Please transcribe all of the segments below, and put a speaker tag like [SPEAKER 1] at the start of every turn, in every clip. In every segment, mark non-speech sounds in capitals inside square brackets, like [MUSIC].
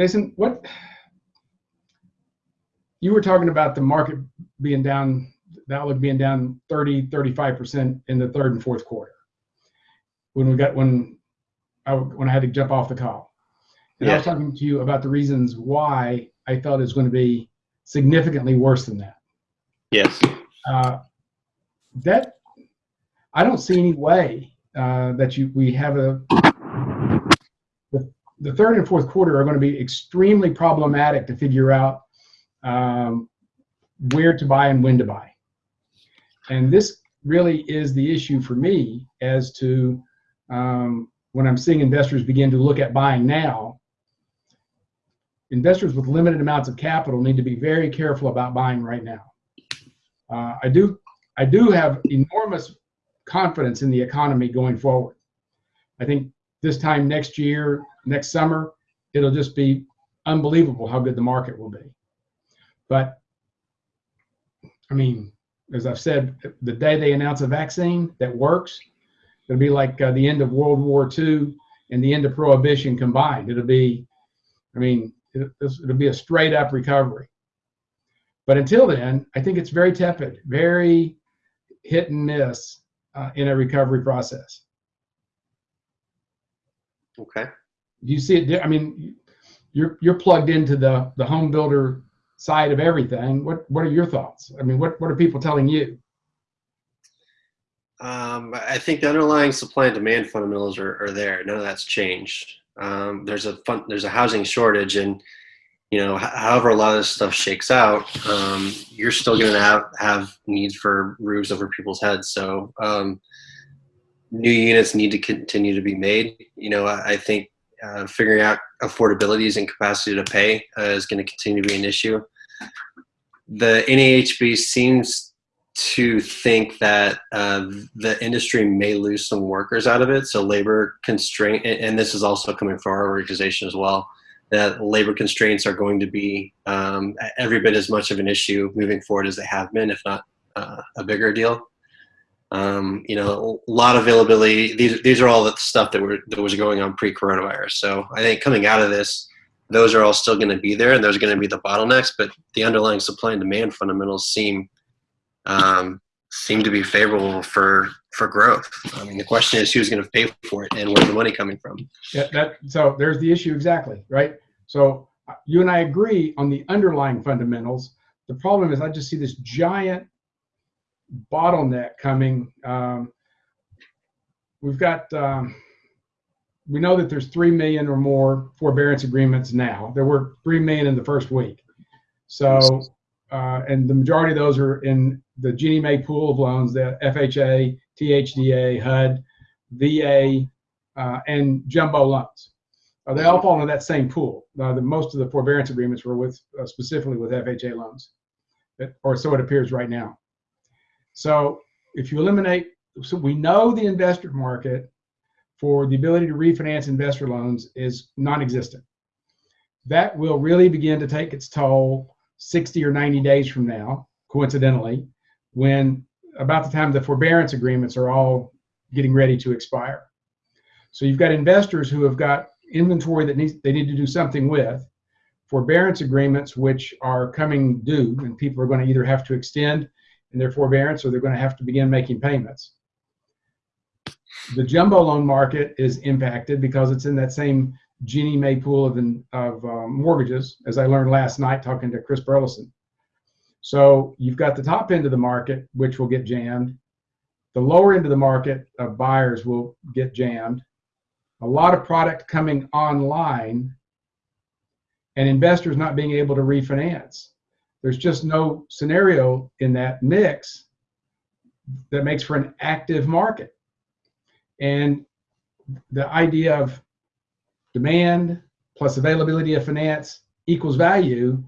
[SPEAKER 1] Jason, what you were talking about the market being down, the outlook being down 30, 35% in the third and fourth quarter. When we got when I when I had to jump off the call. And I was talking to you about the reasons why I thought it was going to be significantly worse than that.
[SPEAKER 2] Yes.
[SPEAKER 1] Uh, that I don't see any way uh, that you we have a the, third and fourth quarter are going to be extremely problematic to figure out um, where to buy and when to buy. And this really is the issue for me as to um, when I'm seeing investors begin to look at buying now. Investors with limited amounts of capital need to be very careful about buying right now. Uh, I do I do have enormous confidence in the economy going forward. I think this time next year, next summer, it'll just be unbelievable how good the market will be. But I mean, as I've said, the day they announce a vaccine that works, it'll be like uh, the end of World War II and the end of Prohibition combined. It'll be, I mean, it, it'll be a straight up recovery. But until then, I think it's very tepid, very hit and miss uh, in a recovery process.
[SPEAKER 2] Okay.
[SPEAKER 1] Do you see it? I mean, you're you're plugged into the the home builder side of everything. What what are your thoughts? I mean, what what are people telling you?
[SPEAKER 2] Um, I think the underlying supply and demand fundamentals are, are there. None of that's changed. Um, there's a fun, there's a housing shortage, and you know, however a lot of this stuff shakes out, um, you're still going to have have needs for roofs over people's heads. So um, new units need to continue to be made. You know, I, I think uh, figuring out affordabilities and capacity to pay uh, is going to continue to be an issue. The NAHB seems to think that uh, the industry may lose some workers out of it. So labor constraint, and this is also coming from our organization as well, that labor constraints are going to be um, every bit as much of an issue moving forward as they have been, if not uh, a bigger deal. Um, you know, a lot of availability. These these are all the stuff that were that was going on pre-coronavirus. So I think coming out of this, those are all still going to be there, and those are going to be the bottlenecks. But the underlying supply and demand fundamentals seem um, seem to be favorable for for growth. I mean, the question is who's going to pay for it, and where's the money coming from?
[SPEAKER 1] Yeah, that so there's the issue exactly, right? So uh, you and I agree on the underlying fundamentals. The problem is I just see this giant bottleneck coming. Um, we've got, um, we know that there's 3 million or more forbearance agreements now. There were 3 million in the first week. So, uh, and the majority of those are in the Ginnie Mae pool of loans, the FHA, THDA, HUD, VA, uh, and jumbo loans. Uh, they all fall into that same pool. Uh, the, most of the forbearance agreements were with uh, specifically with FHA loans, or so it appears right now. So if you eliminate, so we know the investor market for the ability to refinance investor loans is non-existent. That will really begin to take its toll 60 or 90 days from now, coincidentally, when about the time the forbearance agreements are all getting ready to expire. So you've got investors who have got inventory that needs they need to do something with, forbearance agreements which are coming due, and people are going to either have to extend in their forbearance or they're going to have to begin making payments. The jumbo loan market is impacted because it's in that same Ginnie Mae pool of, of uh, mortgages, as I learned last night talking to Chris Burleson. So you've got the top end of the market, which will get jammed. The lower end of the market of buyers will get jammed. A lot of product coming online and investors not being able to refinance there's just no scenario in that mix that makes for an active market. And the idea of demand plus availability of finance equals value,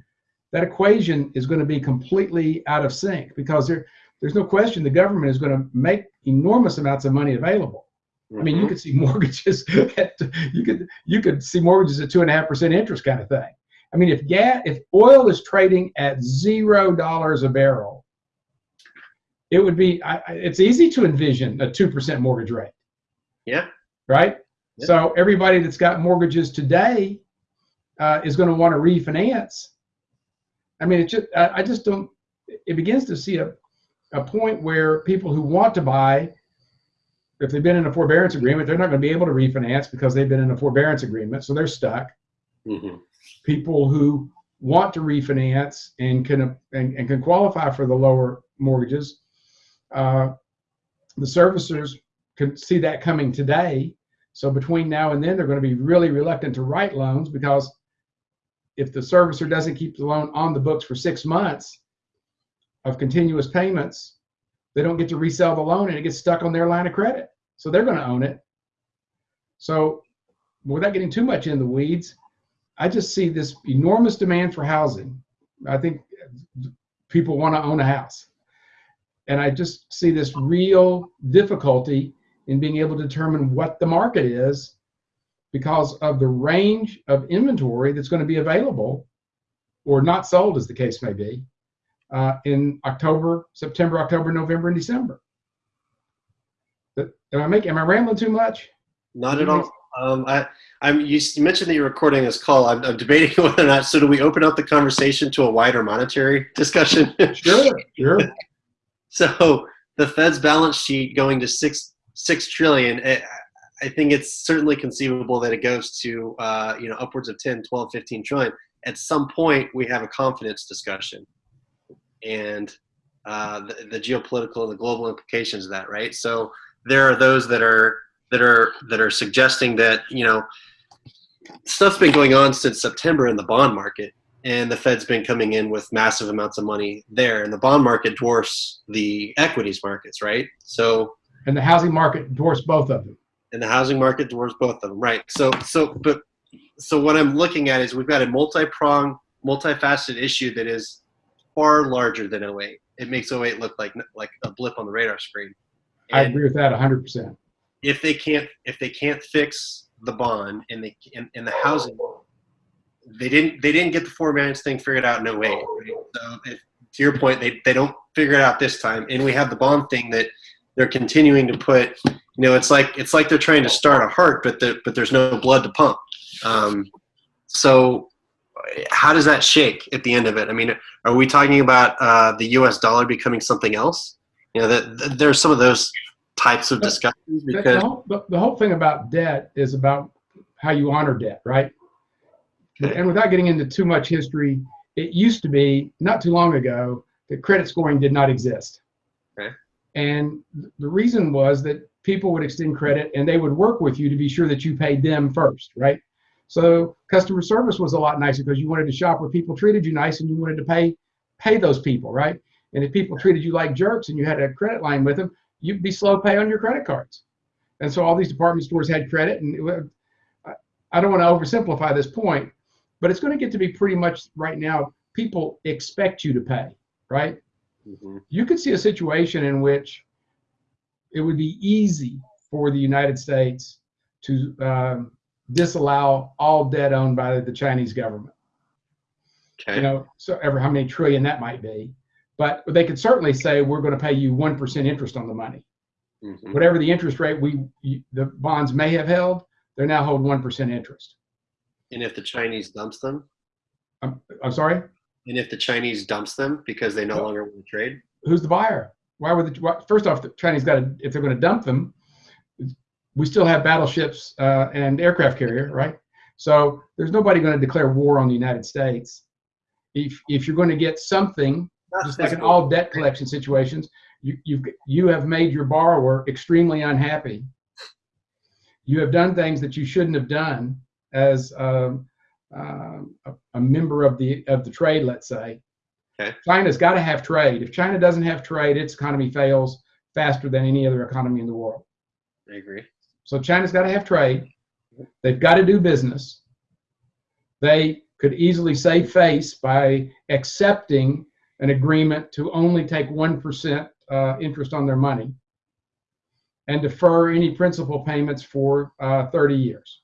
[SPEAKER 1] that equation is going to be completely out of sync because there, there's no question the government is going to make enormous amounts of money available. Mm-hmm. I mean, you mm-hmm. could see [LAUGHS] mortgages at, you could you could see mortgages at two and a half percent interest kind of thing. I mean, if gas, if oil is trading at zero dollars a barrel, it would be. I, it's easy to envision a two percent mortgage rate.
[SPEAKER 2] Yeah.
[SPEAKER 1] Right.
[SPEAKER 2] Yeah.
[SPEAKER 1] So everybody that's got mortgages today uh, is going to want to refinance. I mean, it just I, I just don't. It begins to see a a point where people who want to buy, if they've been in a forbearance agreement, they're not going to be able to refinance because they've been in a forbearance agreement, so they're stuck.
[SPEAKER 2] hmm
[SPEAKER 1] People who want to refinance and can and, and can qualify for the lower mortgages, uh, the servicers can see that coming today. So between now and then, they're going to be really reluctant to write loans because if the servicer doesn't keep the loan on the books for six months of continuous payments, they don't get to resell the loan and it gets stuck on their line of credit. So they're going to own it. So without getting too much in the weeds, I just see this enormous demand for housing. I think people want to own a house. And I just see this real difficulty in being able to determine what the market is because of the range of inventory that's going to be available or not sold, as the case may be, uh, in October, September, October, November, and December. But am I making? Am I rambling too much?
[SPEAKER 2] Not at all. Um, I, I'm. You, you mentioned that you're recording this call. I'm, I'm debating [LAUGHS] whether or not. So, do we open up the conversation to a wider monetary [LAUGHS] discussion?
[SPEAKER 1] Sure, sure. [LAUGHS]
[SPEAKER 2] so, the Fed's balance sheet going to six six trillion. eh, I think it's certainly conceivable that it goes to uh, you know upwards of 10, 12, 15 trillion. At some point, we have a confidence discussion, and uh, the, the geopolitical and the global implications of that. Right. So, there are those that are that are that are suggesting that you know stuff's been going on since September in the bond market, and the Fed's been coming in with massive amounts of money there, and the bond market dwarfs the equities markets, right? So,
[SPEAKER 1] And the housing market dwarfs both of them.
[SPEAKER 2] and the housing market dwarfs both of them, right? So, so but so what I'm looking at is we've got a multi-pronged, multifaceted issue that is far larger than 08. It makes 08 look like like a blip on the radar screen.
[SPEAKER 1] I agree with that 100%.
[SPEAKER 2] If they can't if they can't fix the bond and they in, in the housing they didn't they didn't get the four forbearance thing figured out in 08 right? so if, to your point they, they don't figure it out this time. And we have the bond thing that they're continuing to put you know it's like it's like they're trying to start a heart but the, but there's no blood to pump. Um, so how does that shake at the end of it? I mean are we talking about uh, the us dollar becoming something else? You know that that there's some of those types of
[SPEAKER 1] But-
[SPEAKER 2] discussions
[SPEAKER 1] The-
[SPEAKER 2] because
[SPEAKER 1] the, whole, the, the whole thing about debt is about how you honor debt, right?
[SPEAKER 2] Okay.
[SPEAKER 1] And without getting into too much history, it used to be not too long ago that credit scoring did not exist.
[SPEAKER 2] Okay.
[SPEAKER 1] And the reason was that people would extend credit and they would work with you to be sure that you paid them first, right? So customer service was a lot nicer because you wanted to shop where people treated you nice and you wanted to pay pay those people, right? And if people treated you like jerks and you had a credit line with them, you'd be slow pay on your credit cards. And so all these department stores had credit, and it, I- don't want to oversimplify this point, but it's going to get to be pretty much right now. People expect you to pay, right?
[SPEAKER 2] Mhm.
[SPEAKER 1] You could see a situation in which it would be easy for the United States to um, disallow all debt owned by the Chinese government.
[SPEAKER 2] Okay.
[SPEAKER 1] You know, so ever how many trillion that might be, but they could certainly say we're going to pay you one percent interest on the money
[SPEAKER 2] Mhm.
[SPEAKER 1] whatever the interest rate we the bonds may have held, they're now holding one percent interest.
[SPEAKER 2] And if the Chinese dumps them,
[SPEAKER 1] I'm, I'm sorry,
[SPEAKER 2] and if the Chinese dumps them because they no
[SPEAKER 1] Well-
[SPEAKER 2] longer want to trade,
[SPEAKER 1] who's the buyer? Why would the why, first off the Chinese got to if they're going to dump them, we still have battleships uh, and aircraft carrier, right? So there's nobody going to declare war on the United States. If if you're going to get something just like in all debt collection situations, you you've, you have made your borrower extremely unhappy. You have done things that you shouldn't have done as um, um, a, a member of the of the trade, let's say.
[SPEAKER 2] Okay.
[SPEAKER 1] China's got to have trade. If China doesn't have trade, its economy fails faster than any other economy in the world.
[SPEAKER 2] I agree.
[SPEAKER 1] So China's got to have trade. They've got to do business. They could easily save face by accepting an agreement to only take 1% uh, interest on their money and defer any principal payments for uh, 30 years.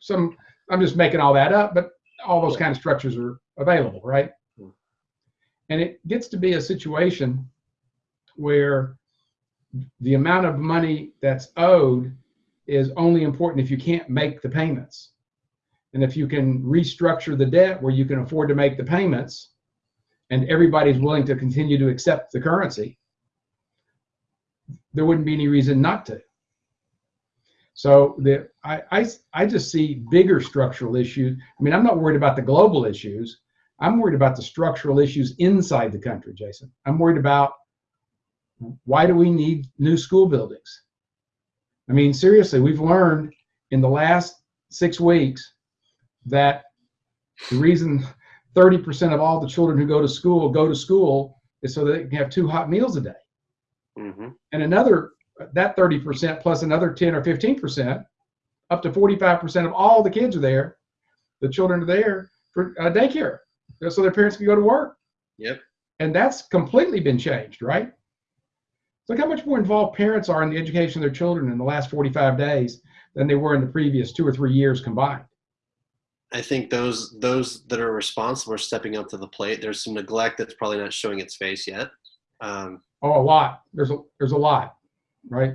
[SPEAKER 1] Some, I'm just making all that up, but all those kind of structures are available, right?
[SPEAKER 2] Hmm.
[SPEAKER 1] And it gets to be a situation where the amount of money that's owed is only important if you can't make the payments. And if you can restructure the debt where you can afford to make the payments and everybody's willing to continue to accept the currency, there wouldn't be any reason not to. So the, I, I, I just see bigger structural issues. I mean, I'm not worried about the global issues. I'm worried about the structural issues inside the country, Jason. I'm worried about why do we need new school buildings? I mean, seriously, we've learned in the last six weeks that the reason 30% of all the children who go to school go to school is so that they can have two hot meals a day.
[SPEAKER 2] Mm-hmm.
[SPEAKER 1] And another, that 30% plus another 10 or 15%, up to 45% of all the kids are there. The children are there for uh, daycare so their parents can go to work.
[SPEAKER 2] Yep.
[SPEAKER 1] And that's completely been changed, right? Look how much more involved parents are in the education of their children in the last 45 days than they were in the previous two or three years combined.
[SPEAKER 2] I think those those that are responsible are stepping up to the plate. There's some neglect that's probably not showing its face yet. Um,
[SPEAKER 1] Oh, a lot. There's a there's a lot, right?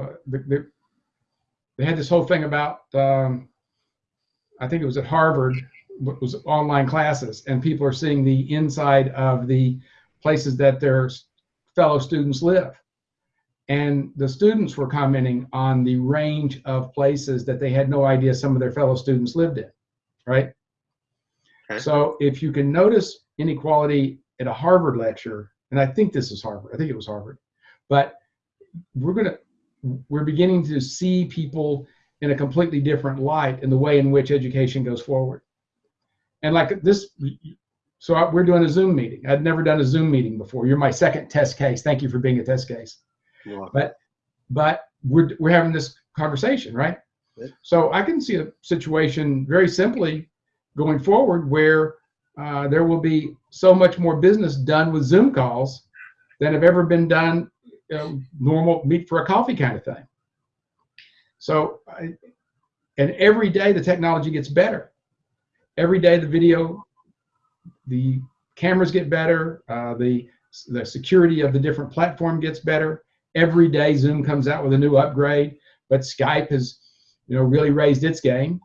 [SPEAKER 1] Uh, they, had this whole thing about um, I think it was at Harvard was online classes, and people are seeing the inside of the places that their fellow students live. And the students were commenting on the range of places that they had no idea some of their fellow students lived in, right?
[SPEAKER 2] Okay.
[SPEAKER 1] So if you can notice inequality at a Harvard lecture, and I think this is Harvard, I think it was Harvard, but we're gonna, we're beginning to see people in a completely different light in the way in which education goes forward. And like this, so we're doing a Zoom meeting. I'd never done a Zoom meeting before. You're my second test case. Thank you for being a test case. But but we're we're having this conversation, right?
[SPEAKER 2] Good.
[SPEAKER 1] So I can see a situation very simply going forward where uh, there will be so much more business done with Zoom calls than have ever been done, you know, normal meet for a coffee kind of thing. So, I, and every day the technology gets better. Every day the video, the cameras get better, uh, the the security of the different platform gets better. Every day Zoom comes out with a new upgrade, but Skype has, you know, really raised its game.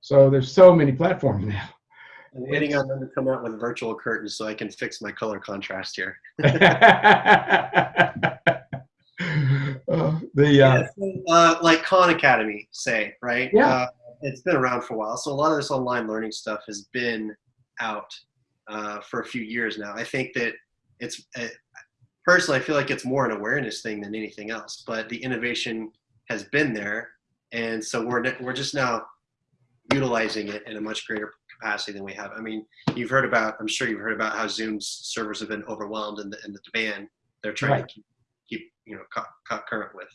[SPEAKER 1] So there's so many platforms now.
[SPEAKER 2] I'm waiting on them to come out with virtual curtains so I can fix my color contrast here. [LAUGHS] [LAUGHS]
[SPEAKER 1] Uh, the uh,
[SPEAKER 2] Yeah, so, uh, like Khan Academy, say, right?
[SPEAKER 1] Yeah.
[SPEAKER 2] Uh, it's been around for a while. So a lot of this online learning stuff has been out uh, for a few years now. I think that it's personally, I feel like it's more an awareness thing than anything else. But the innovation has been there, and so we're we're just now utilizing it in a much greater capacity than we have. I mean, you've heard about. I'm sure you've heard about how Zoom's servers have been overwhelmed and the, and the demand they're trying
[SPEAKER 1] Right.
[SPEAKER 2] to keep, keep you know cut current with.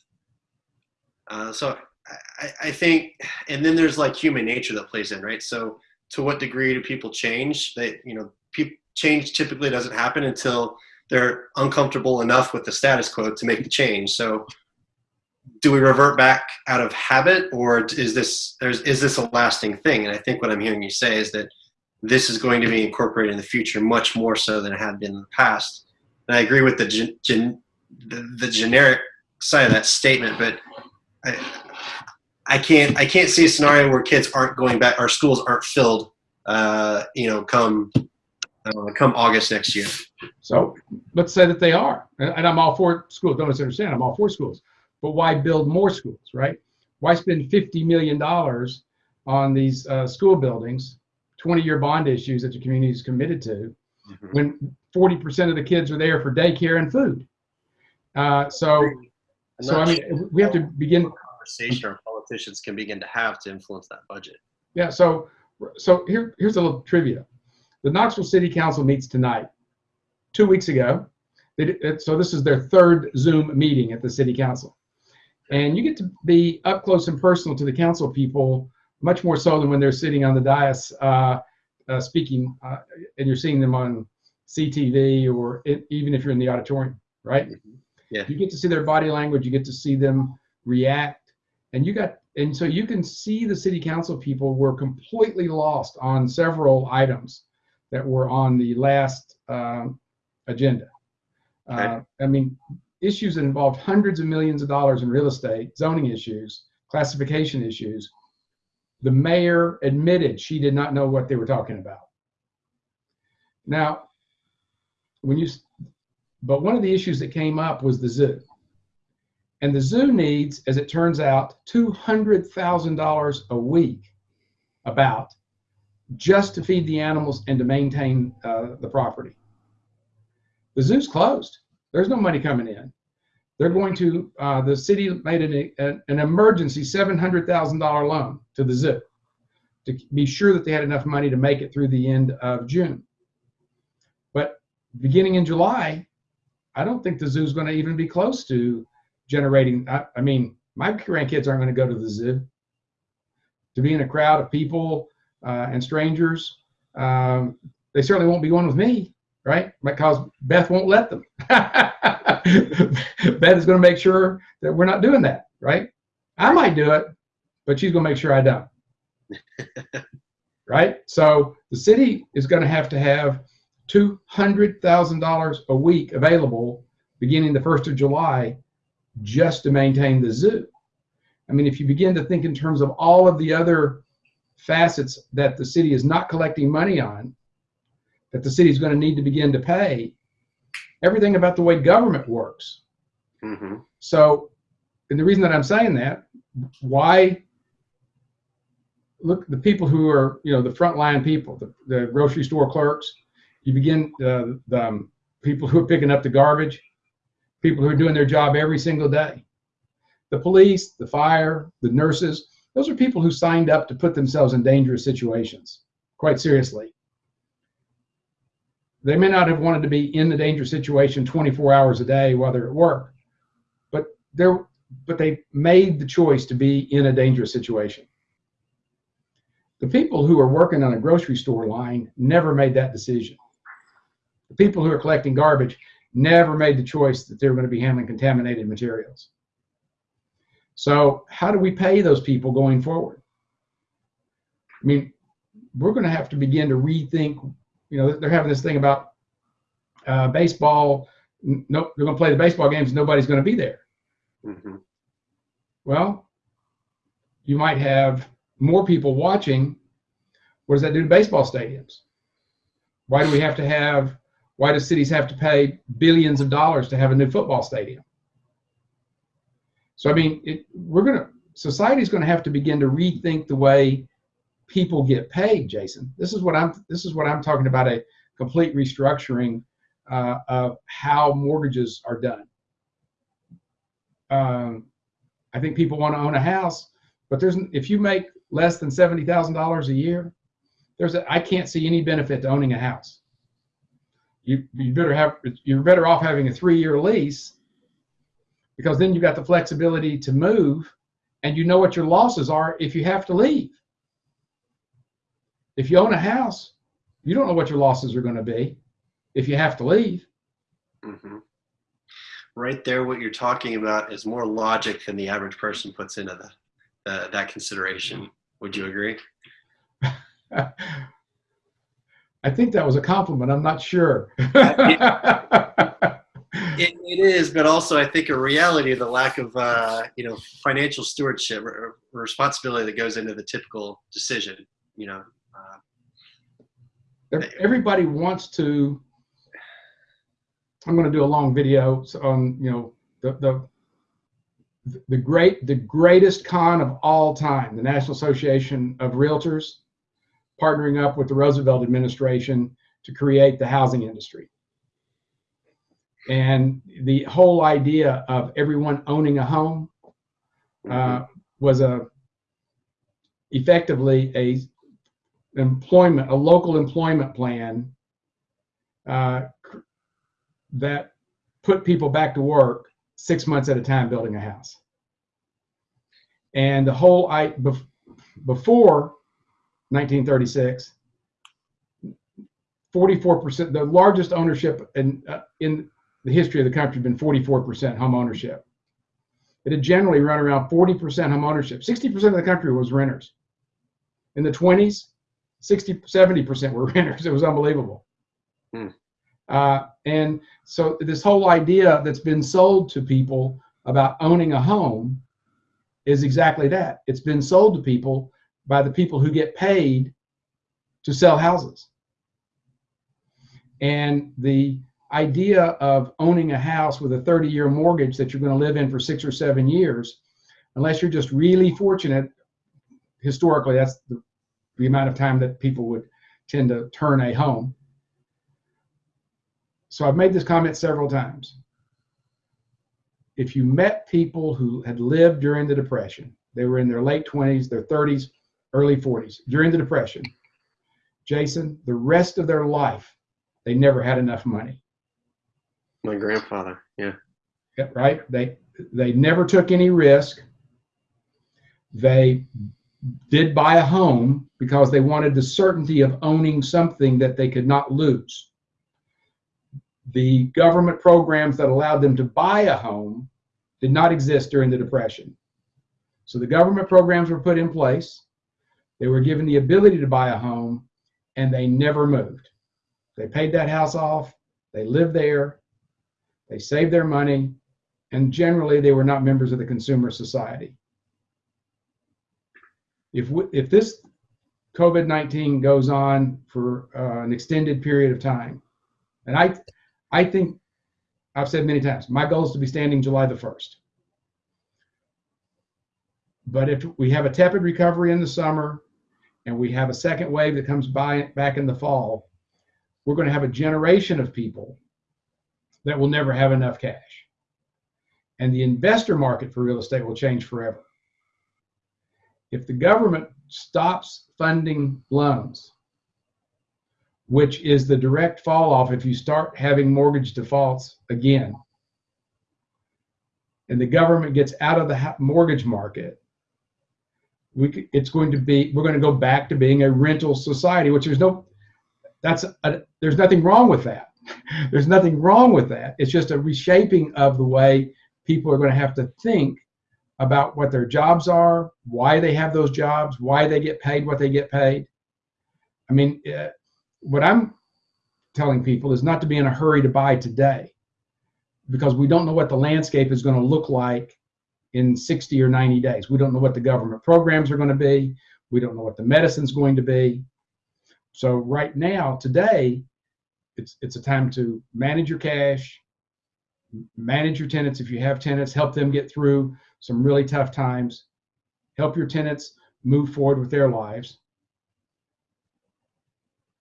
[SPEAKER 2] Uh, so I, I think, and then there's like human nature that plays in, right? So to what degree do people change? They, you know, pe- change typically doesn't happen until they're uncomfortable enough with the status quo to make the change. So do we revert back out of habit or is this, is this a lasting thing? And I think what I'm hearing you say is that this is going to be incorporated in the future much more so than it had been in the past. And I agree with the, gen, gen, the, the generic side of that statement, but I, I can't I can't see a scenario where kids aren't going back, our schools aren't filled, uh, you know, come uh, come August next year.
[SPEAKER 1] So let's say that they are, and, and I'm all for schools. Don't misunderstand. I'm all for schools, but why build more schools, right? Why spend 50 million dollars on these uh, school buildings, 20-year bond issues that the community is committed to, when 40% of the kids are there for daycare and food? Uh, so, so I
[SPEAKER 2] not
[SPEAKER 1] mean, we have to begin.
[SPEAKER 2] sure conversation our politicians can begin to have to influence that budget.
[SPEAKER 1] Yeah. So, so here, here's a little trivia. The Knoxville City Council meets tonight. Two weeks ago, did- so this is their third Zoom meeting at the City Council, and you get to be up close and personal to the council people much more so than when they're sitting on the dais uh, uh, speaking, uh, and you're seeing them on CTV or it, even if you're in the auditorium, right?
[SPEAKER 2] Yeah.
[SPEAKER 1] You get to see their body language. You get to see them react, and you got and so you can see the city council people were completely lost on several items that were on the last um, agenda. Uh, I mean, issues that involved hundreds of millions of dollars in real estate, zoning issues, classification issues. The mayor admitted she did not know what they were talking about. Now, when you, but one of the issues that came up was the zoo. And the zoo needs, as it turns out, $200,000 a week about just to feed the animals and to maintain uh, the property. The zoo's closed. There's no money coming in. They're going to, uh, the city made an, an, emergency $700,000 loan to the zoo to be sure that they had enough money to make it through the end of June. But beginning in July, I don't think the zoo's going to even be close to generating. I, I mean, my grandkids aren't going to go to the zoo. To be in a crowd of people and strangers, um, they certainly won't be going with me, right? Because Beth won't let them. [LAUGHS] Beth is going to make sure that we're not doing that, right? I might do it, but she's going to make sure I don't. [LAUGHS] right? So the city is going to have to have $200,000 a week available beginning the 1st of July just to maintain the zoo. I mean, if you begin to think in terms of all of the other facets that the city is not collecting money on, that the city is going to need to begin to pay, everything about the way government works.
[SPEAKER 2] Mm-hmm.
[SPEAKER 1] So, and the reason that I'm saying that, why look the people who are you know the frontline people, the, the grocery store clerks, you begin uh, the um, people who are picking up the garbage, people who are doing their job every single day, the police, the fire, the nurses. Those are people who signed up to put themselves in dangerous situations, quite seriously. They may not have wanted to be in the dangerous situation 24 hours a day while they're at work, but they're but they made the choice to be in a dangerous situation. The people who are working on a grocery store line never made that decision. The people who are collecting garbage never made the choice that they're going to be handling contaminated materials. So how do we pay those people going forward? I mean, we're going to have to begin to rethink. You know, they're having this thing about uh, baseball. No, they're going to play the baseball games. Nobody's going to be there.
[SPEAKER 2] Mm-hmm.
[SPEAKER 1] Well, you might have more people watching. What does that do to baseball stadiums? Why do we have to have? Why do cities have to pay billions of dollars to have a new football stadium? So I mean, it, we're going to society's going to have to begin to rethink the way people get paid. Jason, this is what I'm. This is what I'm talking about a complete restructuring uh, of how mortgages are done. Um, I think people want to own a house, but there's if you make less than seventy thousand dollars a year, there's a, I can't see any benefit to owning a house. You you better have you're better off having a three year lease because then you've got the flexibility to move and you know what your losses are if you have to leave. If you own a house, you don't know what your losses are going to be if you have to leave.
[SPEAKER 2] Mm-hmm. Right there, what you're talking about is more logic than the average person puts into the, the that consideration. Would you agree? [LAUGHS]
[SPEAKER 1] I think that was a compliment. I'm not sure. [LAUGHS] [LAUGHS]
[SPEAKER 2] It, it is, but also I think a reality of the lack of uh, you know financial stewardship or, responsibility that goes into the typical decision. You know, uh,
[SPEAKER 1] everybody wants to. I'm going to do a long video on you know the the the great the greatest con of all time, the National Association of Realtors, partnering up with the Roosevelt administration to create the housing industry and the whole idea of everyone owning a home uh, was a effectively a employment a local employment plan uh, that put people back to work six months at a time building a house. And the whole i before 1936 44% the largest ownership in uh, in the history of the country been 44% home ownership. It had generally run around 40% home ownership. 60% of the country was renters. In the 20s, 60, 70% were [LAUGHS] renters. It was unbelievable. Hmm. Uh, and so this whole idea that's been sold to people about owning a home is exactly that. It's been sold to people by the people who get paid to sell houses. And the idea of owning a house with a 30 year mortgage that you're going to live in for six or seven years, unless you're just really fortunate, historically, that's the, the amount of time that people would tend to turn a home. So I've made this comment several times. If you met people who had lived during the Depression, they were in their late 20s, their 30s, early 40s, during the Depression, Jason, the rest of their life, they never had enough money.
[SPEAKER 2] My grandfather, yeah.
[SPEAKER 1] Yeah, right? They they never took any risk. They did buy a home because they wanted the certainty of owning something that they could not lose. The government programs that allowed them to buy a home did not exist during the Depression. So the government programs were put in place. They were given the ability to buy a home and they never moved. They paid that house off, they lived there, they saved their money, and generally they were not members of the consumer society. If, we, if this COVID 19 goes on for uh, an extended period of time, and I, I think I've said many times, my goal is to be standing July the 1st. But if we have a tepid recovery in the summer and we have a second wave that comes by back in the fall, we're going to have a generation of people that will never have enough cash. And the investor market for real estate will change forever. If the government stops funding loans, which is the direct fall off if you start having mortgage defaults again, and the government gets out of the mortgage market, we, it's going to be we're going to go back to being a rental society, which there's no that's a, there's nothing wrong with that. [LAUGHS] there's nothing wrong with that. It's just a reshaping of the way people are going to have to think about what their jobs are, why they have those jobs, why they get paid what they get paid. I mean, uh, what I'm telling people is not to be in a hurry to buy today because we don't know what the landscape is going to look like in 60 or 90 days. We don't know what the government programs are going to be. We don't know what the medicine's going to be. So right now, today, it's it's a time to manage your cash, manage your tenants if you have tenants, help them get through some really tough times, help your tenants move forward with their lives.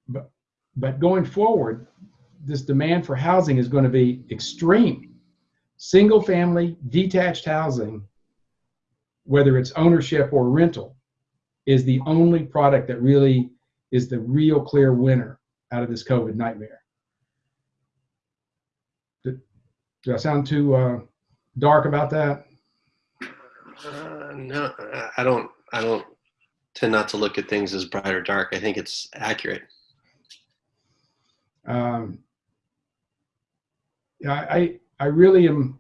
[SPEAKER 1] But but going forward, this demand for housing is going to be extreme. Single family, detached housing, whether it's ownership or rental, is the only product that really is the real clear winner out of this COVID nightmare. Did, did I sound too uh, dark about that?
[SPEAKER 2] Uh, no, I don't. I don't tend not to look at things as bright or dark. I think it's accurate.
[SPEAKER 1] Um, yeah, I I really am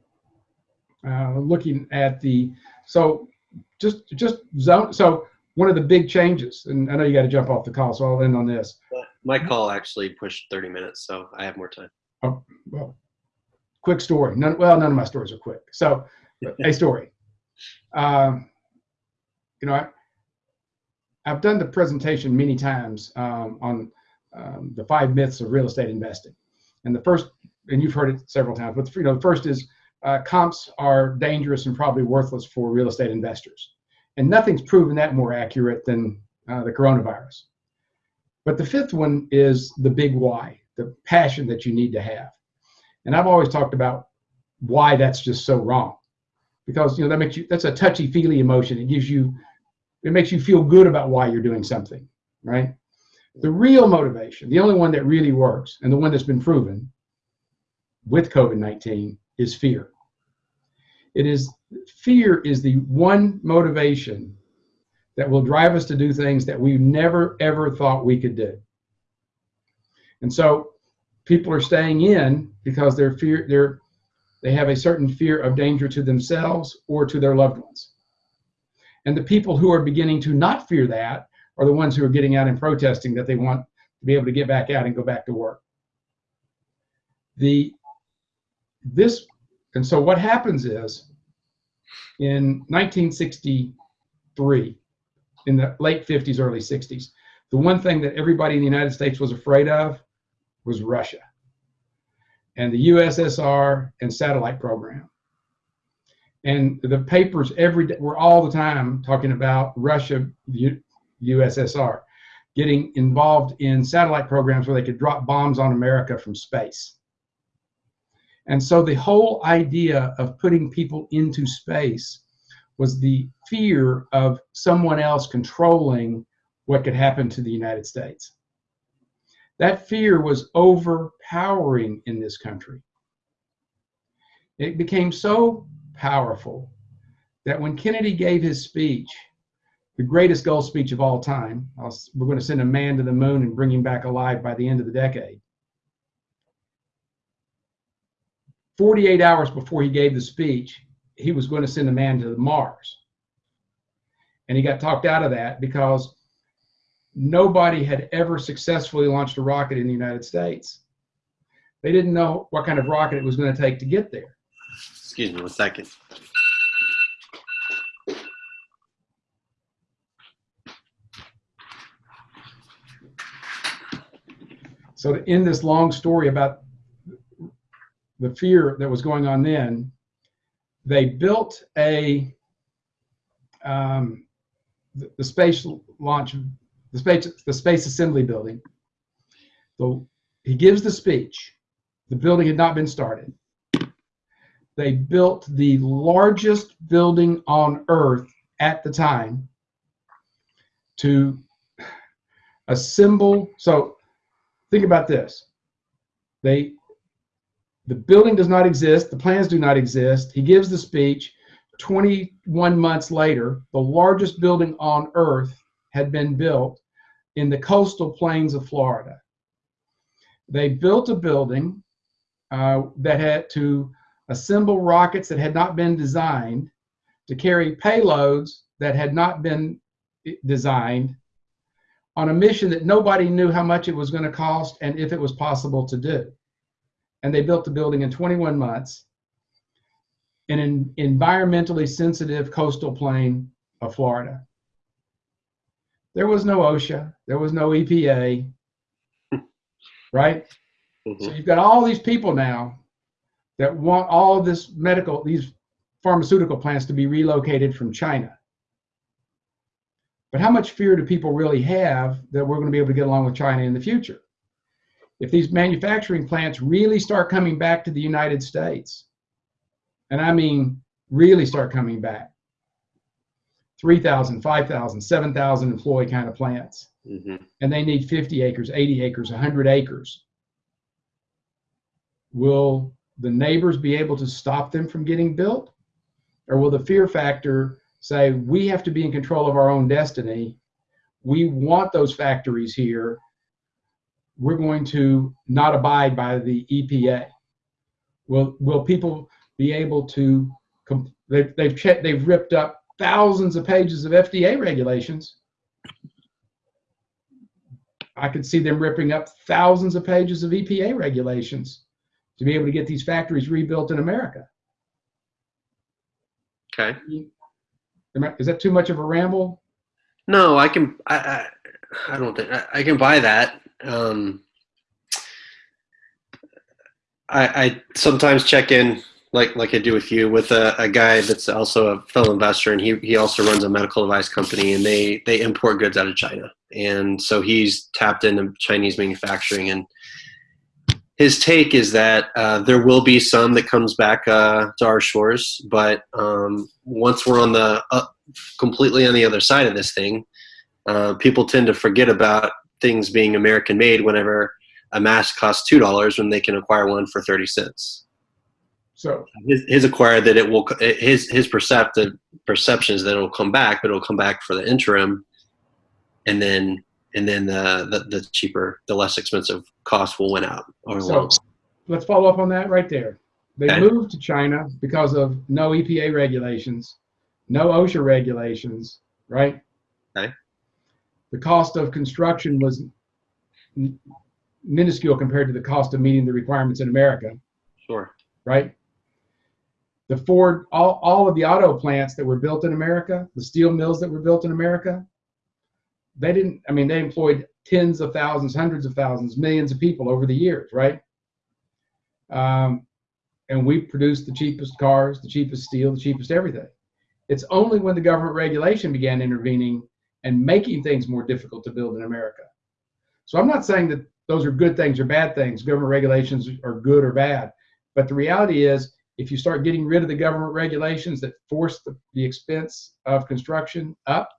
[SPEAKER 1] uh, looking at the so just just zone so one of the big changes, and I know you got to jump off the call, so I'll end on this.
[SPEAKER 2] My call actually pushed 30 minutes, so I have more time.
[SPEAKER 1] Oh, well, quick story. None, well, none of my stories are quick. So, [LAUGHS] a story. Um, you know, I, I've done the presentation many times um, on um, the five myths of real estate investing. And the first, and you've heard it several times, but you know, the first is uh, comps are dangerous and probably worthless for real estate investors. And nothing's proven that more accurate than uh, the coronavirus. But the fifth one is the big why, the passion that you need to have. And I've always talked about why that's just so wrong. Because you know that makes you that's a touchy-feely emotion. It gives you it makes you feel good about why you're doing something, right? The real motivation, the only one that really works, and the one that's been proven with COVID-19 is fear. It is fear is the one motivation that will drive us to do things that we never ever thought we could do. And so people are staying in because they're fear they're they have a certain fear of danger to themselves or to their loved ones. And the people who are beginning to not fear that are the ones who are getting out and protesting that they want to be able to get back out and go back to work. The this and so what happens is in 1963, in the late 50s, early 60s, the one thing that everybody in the United States was afraid of was Russia and the USSR and satellite program. And the papers every day were all the time talking about Russia, the USSR, getting involved in satellite programs where they could drop bombs on America from space. And so the whole idea of putting people into space was the fear of someone else controlling what could happen to the United States. That fear was overpowering in this country. It became so powerful that when Kennedy gave his speech, the greatest goal speech of all time, we're going to send a man to the moon and bring him back alive by the end of the decade. 48 hours before he gave the speech, he was going to send a man to Mars. And he got talked out of that because nobody had ever successfully launched a rocket in the United States. They didn't know what kind of rocket it was going to take to get there.
[SPEAKER 2] Excuse me one second.
[SPEAKER 1] So to end this long story about the fear that was going on then, they built a um, the, the, space launch, the space the space assembly building. So he gives the speech. The building had not been started. They built the largest building on Earth at the time to assemble. So think about this. They the building does not exist. The plans do not exist. He gives the speech. 21 months later, the largest building on earth had been built in the coastal plains of Florida. They built a building uh, that had to assemble rockets that had not been designed, to carry payloads that had not been designed on a mission that nobody knew how much it was going to cost and if it was possible to do and they built the building in 21 months in an environmentally sensitive coastal plain of Florida. There was no OSHA, there was no EPA, right? Mm-hmm. So you've got all these people now that want all this medical, these pharmaceutical plants to be relocated from China. But how much fear do people really have that we're going to be able to get along with China in the future? if these manufacturing plants really start coming back to the United States, and I mean really start coming back, 3,000, 5,000, 7,000 employee kind of plants, mm-hmm. and they need 50 acres, 80 acres, 100 acres, will the neighbors be able to stop them from getting built? Or will the fear factor say, we have to be in control of our own destiny? We want those factories here we're going to not abide by the EPA? Will will people be able to? They've they've checked, they've ripped up thousands of pages of FDA regulations. I could see them ripping up thousands of pages of EPA regulations to be able to get these factories rebuilt in America.
[SPEAKER 2] Okay.
[SPEAKER 1] Is that too much of a ramble?
[SPEAKER 2] No, I can. I I, I don't think I, I can buy that um, I, I, sometimes check in like like I do with you with a, a, guy that's also a fellow investor and he, he also runs a medical device company and they they import goods out of China and so he's tapped into Chinese manufacturing and his take is that uh, there will be some that comes back uh, to our shores but um, once we're on the uh, completely on the other side of this thing uh, people tend to forget about things being American made whenever a mask costs two dollars when they can acquire one for thirty cents.
[SPEAKER 1] So
[SPEAKER 2] his, his acquired that it will his his perceptive perceptions is that it will come back, but it will come back for the interim, and then and then the the, the cheaper, the less expensive cost will win out.
[SPEAKER 1] so let's follow up on that right there. They okay. moved to China because of no EPA regulations, no OSHA regulations, right?
[SPEAKER 2] Okay
[SPEAKER 1] the cost of construction was minuscule compared to the cost of meeting the requirements in America.
[SPEAKER 2] Sure.
[SPEAKER 1] Right? The Ford, all, all of the auto plants that were built in America, the steel mills that were built in America, they didn't, I mean, they employed tens of thousands, hundreds of thousands, millions of people over the years, right? Um, and we produced the cheapest cars, the cheapest steel, the cheapest everything. It's only when the government regulation began intervening and making things more difficult to build in America. So I'm not saying that those are good things or bad things. Government regulations are good or bad. But the reality is, if you start getting rid of the government regulations that force the, the expense of construction up,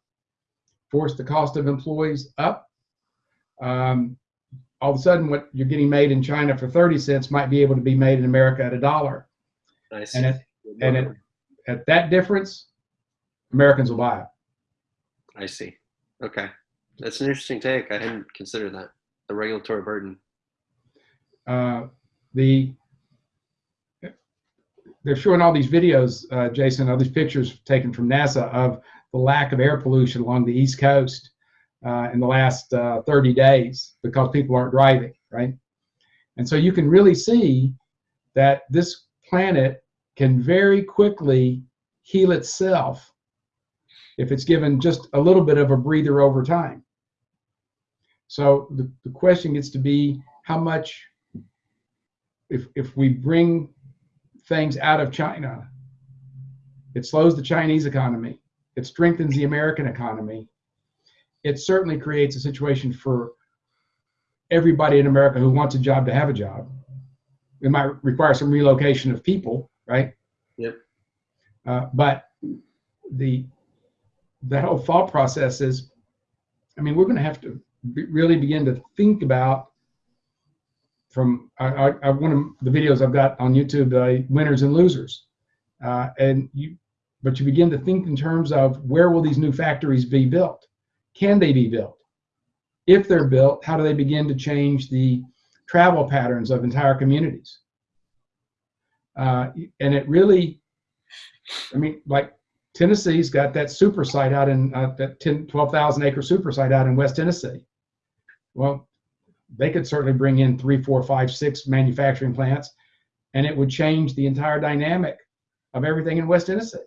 [SPEAKER 1] force the cost of employees up, um, all of a sudden what you're getting made in China for 30 cents might be able to be made in America at a dollar.
[SPEAKER 2] I see.
[SPEAKER 1] And at, and at, at that difference, Americans will buy it.
[SPEAKER 2] I see. Okay. That's an interesting take. I hadn't considered that. The regulatory burden.
[SPEAKER 1] Uh, the they're showing all these videos, uh, Jason, all these pictures taken from NASA of the lack of air pollution along the East Coast uh, in the last uh, 30 days because people aren't driving, right? And so you can really see that this planet can very quickly heal itself if it's given just a little bit of a breather over time. So the, the question gets to be how much, if, if we bring things out of China, it slows the Chinese economy, it strengthens the American economy, it certainly creates a situation for everybody in America who wants a job to have a job. It might require some relocation of people, right?
[SPEAKER 2] Yep.
[SPEAKER 1] Uh, but the that whole thought process is, I mean, we're going to have to be, really begin to think about from I, I, one of the videos I've got on YouTube, uh, winners and losers, uh, and you, but you begin to think in terms of where will these new factories be built? Can they be built? If they're built, how do they begin to change the travel patterns of entire communities? Uh, and it really, I mean, like Tennessee's got that super site out in uh, that 10, 12,000 acre super site out in West Tennessee. Well, they could certainly bring in three, four, five, six manufacturing plants, and it would change the entire dynamic of everything in West Tennessee.